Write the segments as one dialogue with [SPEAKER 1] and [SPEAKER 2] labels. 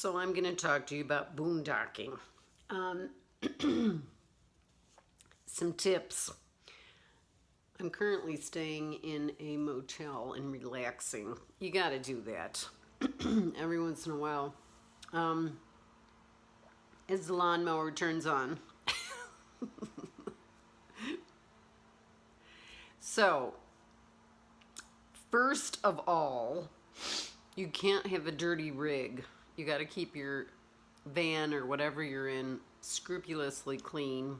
[SPEAKER 1] So I'm going to talk to you about boondocking. Um, some tips. I'm currently staying in a motel and relaxing. You got to do that every once in a while. Um, as the lawnmower turns on. so, first of all, you can't have a dirty rig. You got to keep your van or whatever you're in scrupulously clean.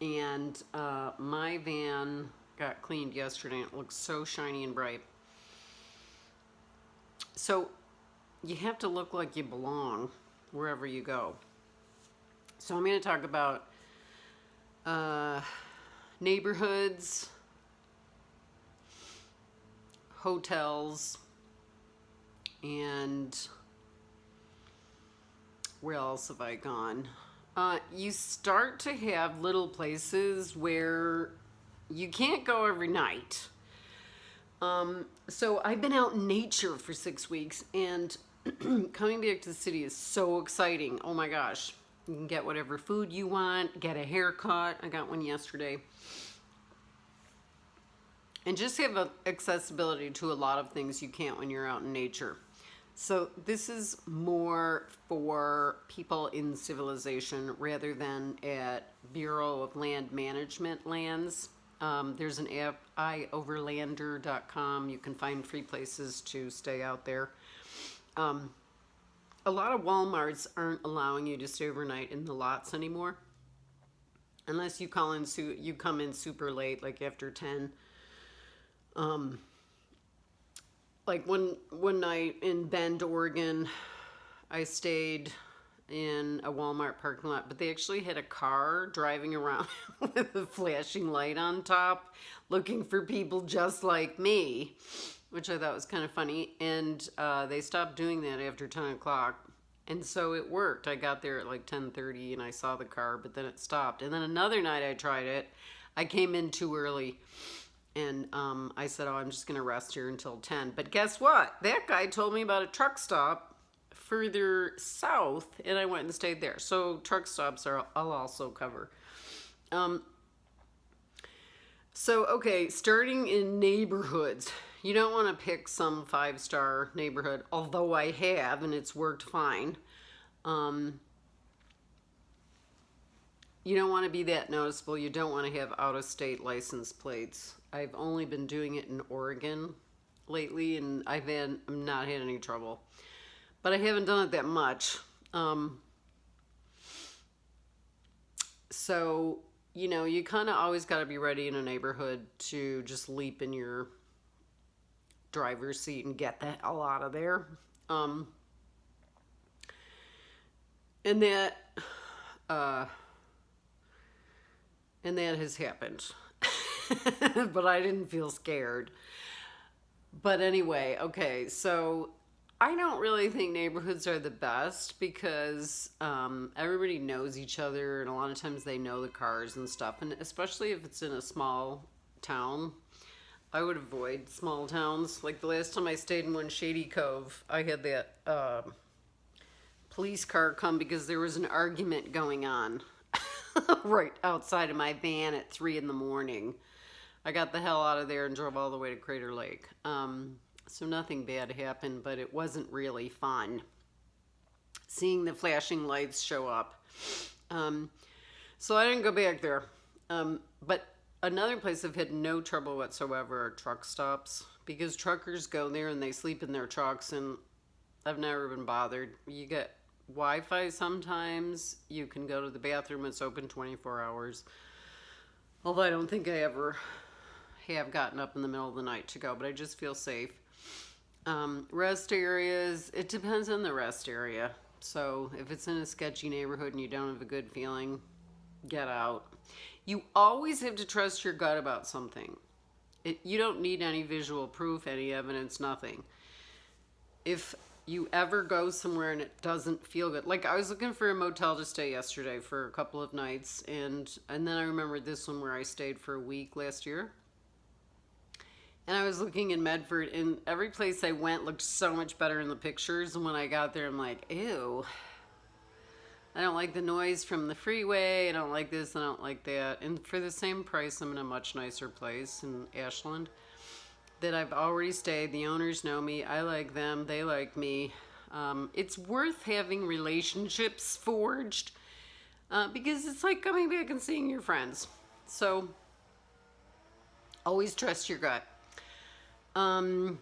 [SPEAKER 1] And uh, my van got cleaned yesterday it looks so shiny and bright. So you have to look like you belong wherever you go. So I'm going to talk about uh, neighborhoods, hotels, and where else have I gone? Uh, you start to have little places where you can't go every night. Um, so I've been out in nature for six weeks and coming back to the city is so exciting. Oh my gosh. You can get whatever food you want, get a haircut. I got one yesterday. And just have accessibility to a lot of things you can't when you're out in nature. So this is more for people in civilization rather than at Bureau of Land Management lands. Um, there's an app, ioverlander.com. You can find free places to stay out there. Um, a lot of Walmarts aren't allowing you to stay overnight in the lots anymore. Unless you call in, you come in super late, like after 10. Um, like one, one night in Bend, Oregon, I stayed in a Walmart parking lot, but they actually had a car driving around with a flashing light on top looking for people just like me, which I thought was kind of funny. And uh, they stopped doing that after 10 o'clock. And so it worked. I got there at like 10.30 and I saw the car, but then it stopped. And then another night I tried it. I came in too early and um, I said, oh, I'm just going to rest here until 10. But guess what? That guy told me about a truck stop further south and I went and stayed there. So truck stops are I'll also cover. Um, so, okay, starting in neighborhoods. You don't want to pick some five-star neighborhood, although I have, and it's worked fine. Um, you don't want to be that noticeable. You don't want to have out-of-state license plates. I've only been doing it in Oregon lately, and I've had, I'm not had any trouble but I haven't done it that much. Um, so, you know, you kind of always got to be ready in a neighborhood to just leap in your driver's seat and get the hell out of there. Um, and that, uh, and that has happened. but I didn't feel scared. But anyway, okay, so I don't really think neighborhoods are the best because um, everybody knows each other and a lot of times they know the cars and stuff. And especially if it's in a small town, I would avoid small towns. Like the last time I stayed in one Shady Cove, I had that uh, police car come because there was an argument going on right outside of my van at 3 in the morning. I got the hell out of there and drove all the way to Crater Lake. Um, so nothing bad happened, but it wasn't really fun. Seeing the flashing lights show up. Um, so I didn't go back there. Um, but another place I've had no trouble whatsoever are truck stops because truckers go there and they sleep in their trucks and I've never been bothered. You get Wi-Fi sometimes. You can go to the bathroom. It's open 24 hours. Although I don't think I ever have gotten up in the middle of the night to go, but I just feel safe. Um, rest areas, it depends on the rest area. So if it's in a sketchy neighborhood and you don't have a good feeling, get out. You always have to trust your gut about something. It, you don't need any visual proof, any evidence, nothing. If you ever go somewhere and it doesn't feel good, like I was looking for a motel to stay yesterday for a couple of nights, and and then I remembered this one where I stayed for a week last year, And I was looking in Medford, and every place I went looked so much better in the pictures. And when I got there, I'm like, ew. I don't like the noise from the freeway. I don't like this. I don't like that. And for the same price, I'm in a much nicer place in Ashland that I've already stayed. The owners know me. I like them. They like me. Um, it's worth having relationships forged uh, because it's like coming back and seeing your friends. So always trust your gut. Um,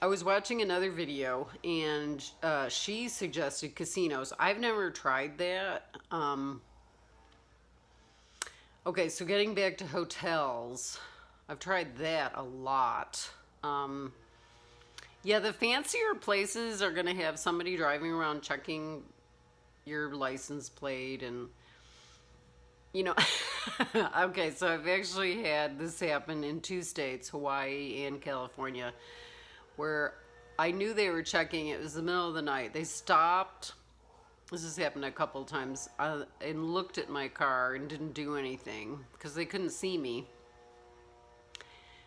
[SPEAKER 1] I was watching another video and uh, she suggested casinos. I've never tried that. Um, okay, so getting back to hotels, I've tried that a lot. Um, yeah, the fancier places are going to have somebody driving around checking your license plate and you know okay so i've actually had this happen in two states hawaii and california where i knew they were checking it was the middle of the night they stopped this has happened a couple times uh, and looked at my car and didn't do anything because they couldn't see me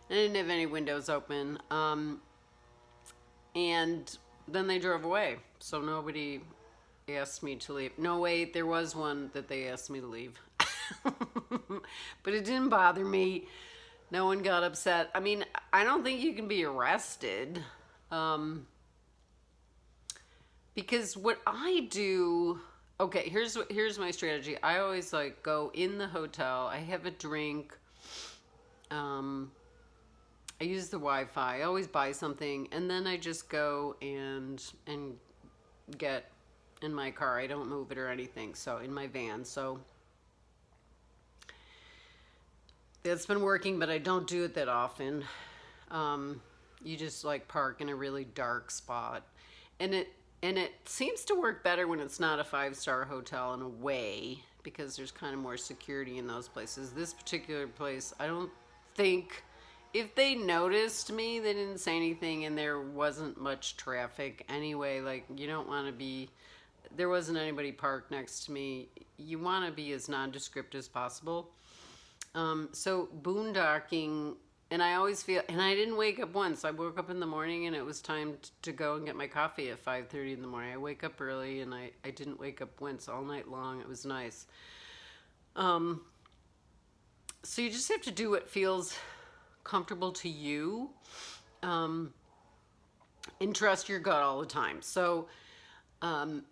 [SPEAKER 1] i didn't have any windows open um, and then they drove away so nobody asked me to leave. No, wait, there was one that they asked me to leave. but it didn't bother me. No one got upset. I mean, I don't think you can be arrested. Um, because what I do, okay, here's here's my strategy. I always like go in the hotel. I have a drink. Um, I use the Wi-Fi. I always buy something, and then I just go and and get in my car. I don't move it or anything. So in my van. So that's been working, but I don't do it that often. Um, you just like park in a really dark spot, and it and it seems to work better when it's not a five star hotel in a way because there's kind of more security in those places. This particular place, I don't think if they noticed me, they didn't say anything, and there wasn't much traffic anyway. Like you don't want to be there wasn't anybody parked next to me. You want to be as nondescript as possible. Um, so boondocking, and I always feel, and I didn't wake up once. I woke up in the morning and it was time to go and get my coffee at 5.30 in the morning. I wake up early and I, I didn't wake up once all night long. It was nice. Um, so you just have to do what feels comfortable to you um, and trust your gut all the time. So um,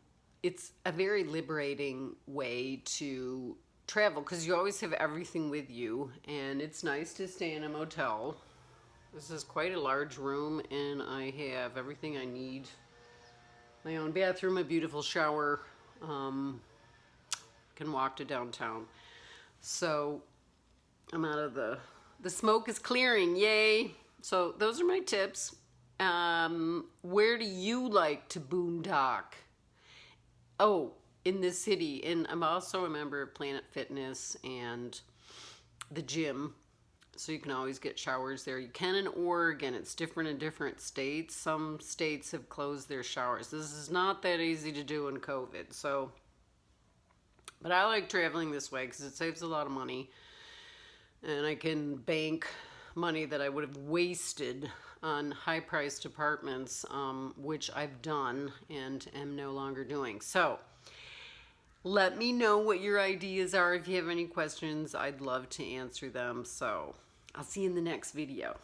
[SPEAKER 1] it's a very liberating way to travel because you always have everything with you and it's nice to stay in a motel. This is quite a large room and I have everything I need. My own bathroom, a beautiful shower, um, can walk to downtown. So I'm out of the, the smoke is clearing, yay. So those are my tips. Um, where do you like to boondock? oh, in this city, and I'm also a member of Planet Fitness and the gym. So you can always get showers there. You can in Oregon. It's different in different states. Some states have closed their showers. This is not that easy to do in COVID. So, but I like traveling this way because it saves a lot of money. And I can bank money that I would have wasted on high priced apartments, um, which I've done and am no longer doing. So let me know what your ideas are. If you have any questions, I'd love to answer them. So I'll see you in the next video.